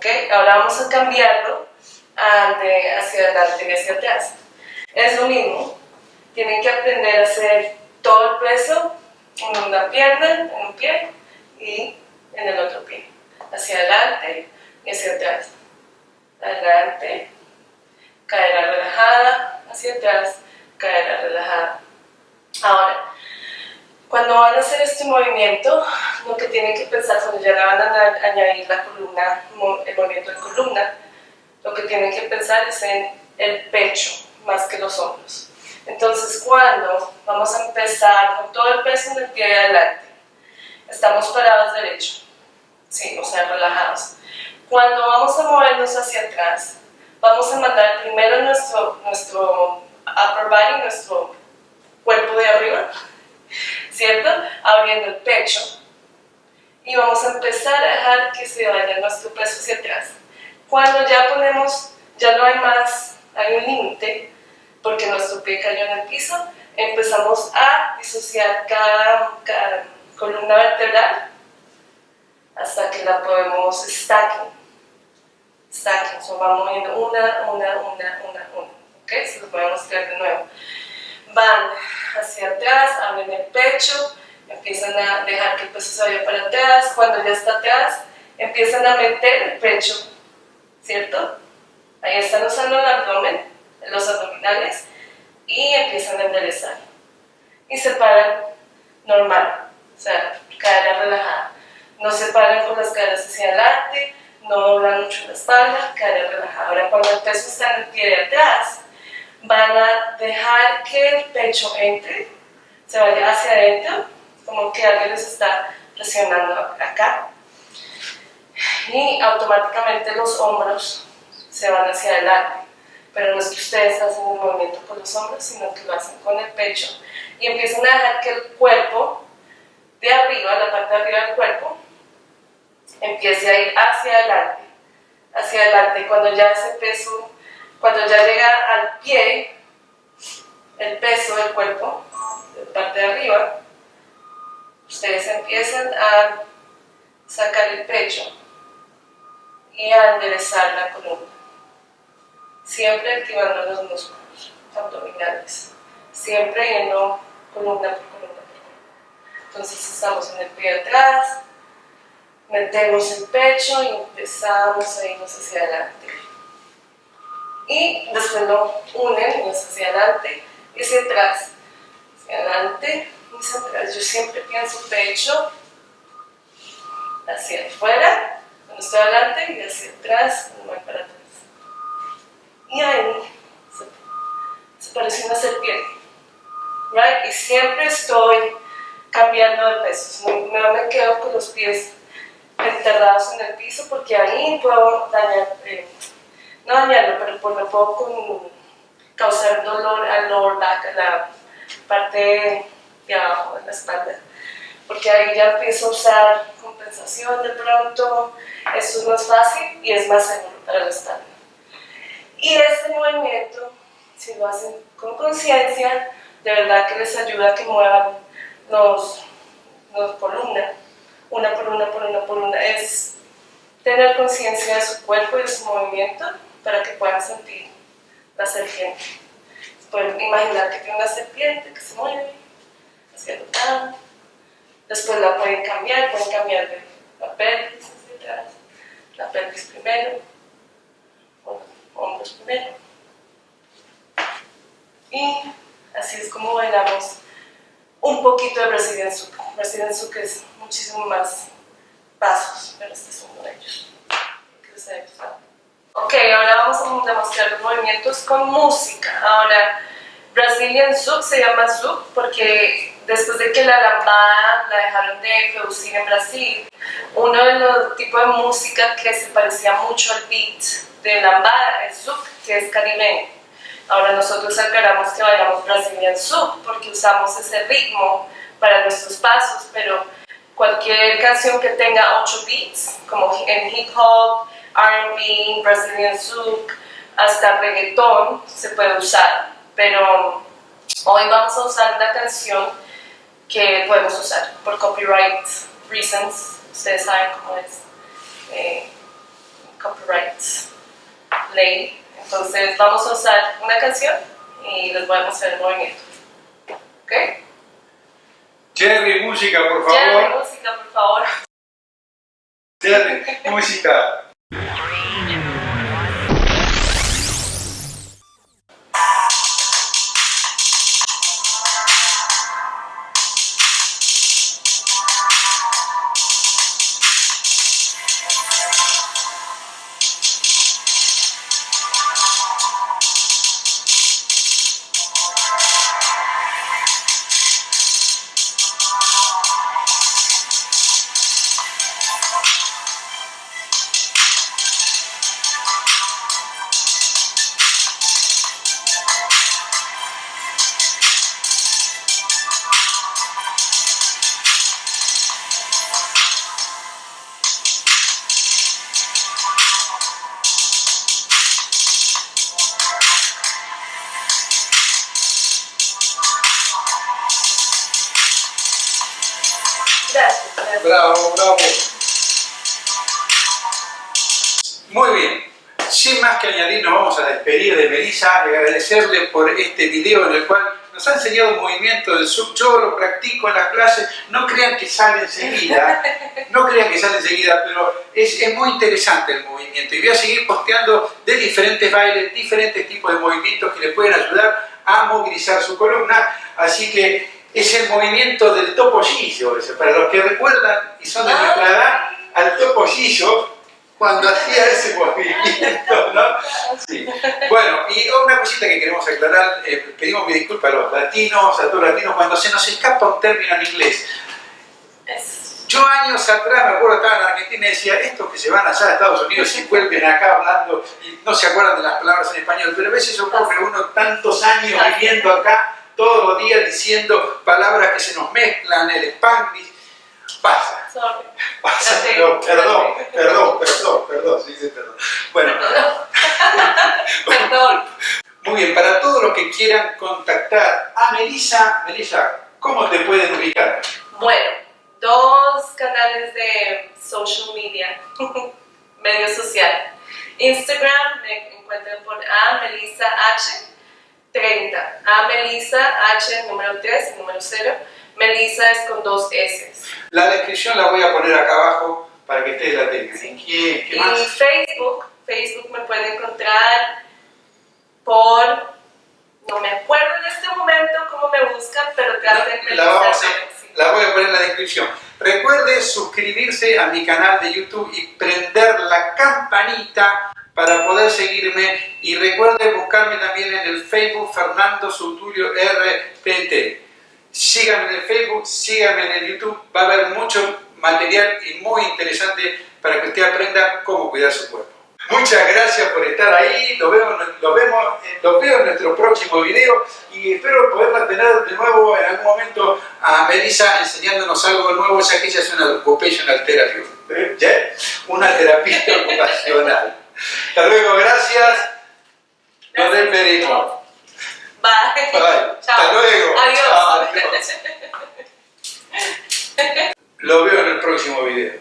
¿Ok? Ahora vamos a cambiarlo hacia adelante y hacia atrás. Es lo mismo, tienen que aprender a hacer todo el peso en una pierna, en un pie y en el otro pie. Hacia adelante y hacia atrás. Adelante, cadera relajada, hacia atrás, cadera relajada. Ahora, cuando van a hacer este movimiento, lo que tienen que pensar cuando ya le van a añadir la columna, el movimiento de columna, lo que tienen que pensar es en el pecho más que los hombros. Entonces, cuando vamos a empezar con todo el peso en el pie de adelante, estamos parados derecho, sí, o sea, relajados. Cuando vamos a movernos hacia atrás, vamos a mandar primero nuestro, nuestro upper body, nuestro cuerpo de arriba, ¿cierto? Abriendo el pecho. Y vamos a empezar a dejar que se vaya nuestro peso hacia atrás. Cuando ya ponemos, ya no hay más, hay un límite, porque nuestro pie cayó en el piso, empezamos a disociar cada, columna vertebral hasta que la podemos stacking. Stacking, so vamos moviendo una, una, una, una, una. ¿Ok? Se los voy a mostrar de nuevo. Van hacia atrás, abren el pecho, empiezan a dejar que el peso se vaya para atrás. Cuando ya está atrás, empiezan a meter el pecho, ¿cierto? Ahí están usando el abdomen los abdominales y empiezan a enderezar. Y se paran normal, o sea, cadera relajada. No se paran con las caderas hacia adelante, no doblan mucho la espalda, cadera relajada. Ahora cuando el peso está en el pie de atrás, van a dejar que el pecho entre, se vaya hacia adentro, como que alguien les está presionando acá. Y automáticamente los hombros se van hacia adelante pero no es que ustedes hacen un movimiento con los hombros, sino que lo hacen con el pecho y empiezan a dejar que el cuerpo de arriba, la parte de arriba del cuerpo, empiece a ir hacia adelante, hacia adelante. Cuando ya ese peso, cuando ya llega al pie, el peso del cuerpo, de parte de arriba, ustedes empiezan a sacar el pecho y a enderezar la columna siempre activando los músculos abdominales, siempre yendo columna por columna por columna. Entonces estamos en el pie atrás, metemos el pecho y empezamos a irnos hacia adelante. Y después lo unen hacia adelante y hacia atrás, hacia adelante atrás. Yo siempre pienso pecho hacia afuera, cuando estoy adelante, y hacia atrás, cuando voy para atrás y ahí se, parece una serpiente. Right? Y siempre estoy cambiando de pesos, no, me quedo con los pies enterrados en el piso porque ahí puedo dañar, eh, no dañarlo, pero por lo puedo causar dolor al lower back, a la parte abajo de la espalda. Porque ahí ya empiezo a usar compensación de pronto, esto es más fácil y es más seguro para la espalda. Y este movimiento, si lo hacen con conciencia, de verdad que les ayuda a que muevan los, los por una, una por una, por una, por una. Es tener conciencia de su cuerpo y de su movimiento para que puedan sentir la serpiente. Pueden imaginar que tiene una serpiente que se mueve Después la pueden cambiar, pueden cambiar de hacia atrás, la pelvis primero, hombros primero. Y así es como bailamos un poquito de Brazilian Zouk. Brazilian Zouk es muchísimo más pasos, pero este es uno de ellos. Ok, ahora vamos a demostrar los movimientos con música. Ahora, Brazilian Zouk se llama Zouk porque después de que la lambada la dejaron de producir en Brasil, uno de los tipos de música que se parecía mucho al beat de lambada es Zouk, que es caribeño. Ahora nosotros aclaramos que bailamos Brazilian Zouk porque usamos ese ritmo para nuestros pasos, pero cualquier canción que tenga 8 beats, como en hip hop, R&B, Brazilian Zouk, hasta reggaeton, se puede usar. Pero hoy vamos a usar una canción que podemos usar por copyright reasons, ustedes saben cómo es. Eh, Rights Ley. Entonces vamos a usar una canción y les voy a mostrar el movimiento. ¿Ok? Jerry, música, por favor. Jerry, música, por favor. Jerry, música. Bravo, bravo. Muy bien. Sin más que añadir, nos vamos a despedir de Melissa y agradecerle por este video en el cual nos ha enseñado un movimiento del sub. Yo lo practico en las clases. No crean que sale enseguida, no crean que sale enseguida, pero es, es muy interesante el movimiento. Y voy a seguir posteando de diferentes bailes, diferentes tipos de movimientos que les pueden ayudar a movilizar su columna. Así que es el movimiento del topollillo, ese. para los que recuerdan y son de nuestra edad, al topollillo cuando hacía ese movimiento, ¿no? Sí. Bueno, y una cosita que queremos aclarar, eh, pedimos mi disculpa a los latinos, a todos los latinos, cuando se nos escapa un término en inglés. Yo años atrás, me acuerdo, estaba en Argentina y decía, estos que se van allá a Estados Unidos y vuelven acá hablando y no se acuerdan de las palabras en español, pero a veces ocurre uno tantos años viviendo acá, todos los días diciendo palabras que se nos mezclan, el spanglish, pasa, Sorry. pasa, no, perdón, perdón, perdón, perdón, sí, sí, perdón. Bueno, Perdón. muy bien, para todos los que quieran contactar a Melissa, Melissa, ¿cómo te pueden ubicar? Bueno, dos canales de social media, medio social. Instagram me encuentran por a Melissa H 30. A Melissa H número 3 y número 0. Melissa es con dos S. La descripción la voy a poner acá abajo para que ustedes la tengan. Sí. ¿Qué, qué Y más? Facebook, Facebook me puede encontrar por, no me acuerdo en este momento cómo me buscan, pero traten de La, vamos a- buscarme, sí. la voy a poner en la descripción. Recuerde suscribirse a mi canal de YouTube y prender la campanita para poder seguirme. Y recuerde buscarme también en el Facebook Fernando Suturio RPT. Síganme en el Facebook, síganme en el YouTube. Va a haber mucho material y muy interesante para que usted aprenda cómo cuidar su cuerpo. Muchas gracias por estar ahí, lo vemos, lo vemos, eh, los veo en nuestro próximo video y espero poderla tener de nuevo en algún momento a Melissa enseñándonos algo nuevo, ya que ella es una occupational therapy, ¿eh? Una terapista ocupacional. Hasta luego, gracias. Nos despedimos. Bye. Bye. Chao. Hasta luego. Adiós. Chao, adiós. Lo veo en el próximo video.